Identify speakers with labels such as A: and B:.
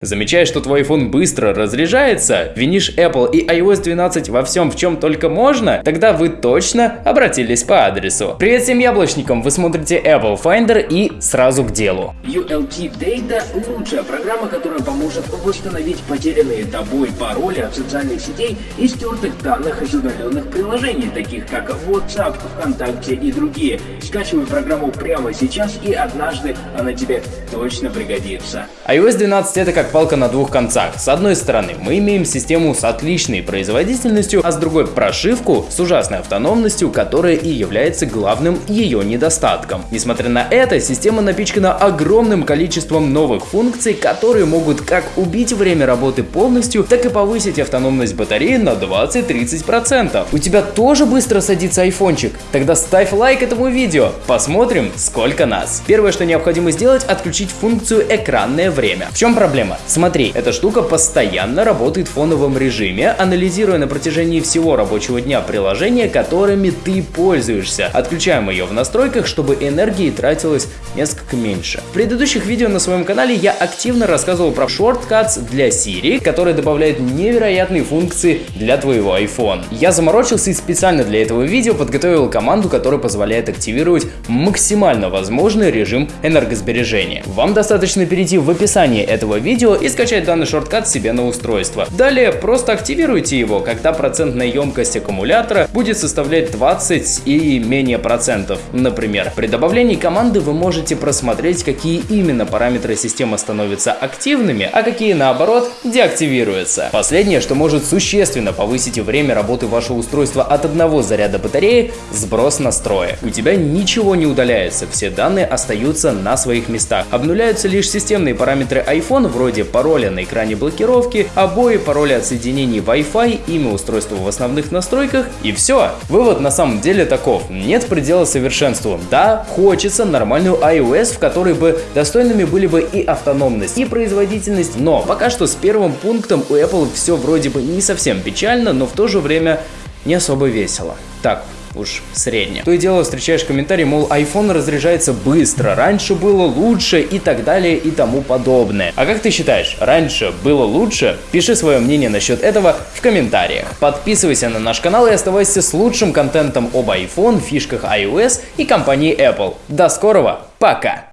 A: Замечаешь, что твой iPhone быстро разряжается, винишь Apple и iOS 12 во всем, в чем только можно, тогда вы точно обратились по адресу. Привет всем яблочникам, вы смотрите Apple Finder и сразу к делу.
B: ULT Data – лучшая программа, которая поможет восстановить потерянные тобой пароли от социальных сетей и стертых данных из удаленных приложений, таких как WhatsApp, ВКонтакте и другие. Скачивай программу прямо сейчас и однажды она тебе точно пригодится.
A: iOS 12 это как палка на двух концах. С одной стороны, мы имеем систему с отличной производительностью, а с другой прошивку с ужасной автономностью, которая и является главным ее недостатком. Несмотря на это, система напичкана огромным количеством новых функций, которые могут как убить время работы полностью, так и повысить автономность батареи на 20-30%. У тебя тоже быстро садится айфончик? Тогда ставь лайк этому видео, посмотрим сколько нас. Первое, что необходимо сделать, отключить функцию экранное время. В чем проблема? Смотри, эта штука постоянно работает в фоновом режиме, анализируя на протяжении всего рабочего дня приложения, которыми ты пользуешься. Отключаем ее в настройках, чтобы энергии тратилось несколько меньше. В предыдущих видео на своем канале я активно рассказывал про Shortcuts для Siri, который добавляет невероятные функции для твоего iPhone. Я заморочился и специально для этого видео подготовил команду, которая позволяет активировать максимально возможный режим энергосбережения. Вам достаточно перейти в описание этого видео и скачать данный шорткат себе на устройство. Далее просто активируйте его, когда процентная емкость аккумулятора будет составлять 20 и менее процентов, например. При добавлении команды вы можете просмотреть, какие именно параметры системы становятся активными, а какие наоборот деактивируются. Последнее, что может существенно повысить время работы вашего устройства от одного заряда батареи – сброс настроек. У тебя ничего не удаляется, все данные остаются на своих местах. Обнуляются лишь системные параметры iPhone вроде пароля на экране блокировки, обои, пароли от соединений Wi-Fi, имя устройства в основных настройках и все. Вывод на самом деле таков. Нет предела совершенству. Да, хочется нормальную iOS, в которой бы достойными были бы и автономность, и производительность, но пока что с первым пунктом у Apple все вроде бы не совсем печально, но в то же время не особо весело. Так, уж средне. То и дело встречаешь комментарий, мол, iPhone разряжается быстро, раньше было лучше и так далее и тому подобное. А как ты считаешь, раньше было лучше? Пиши свое мнение насчет этого в комментариях. Подписывайся на наш канал и оставайся с лучшим контентом об iPhone, фишках iOS и компании Apple. До скорого, пока!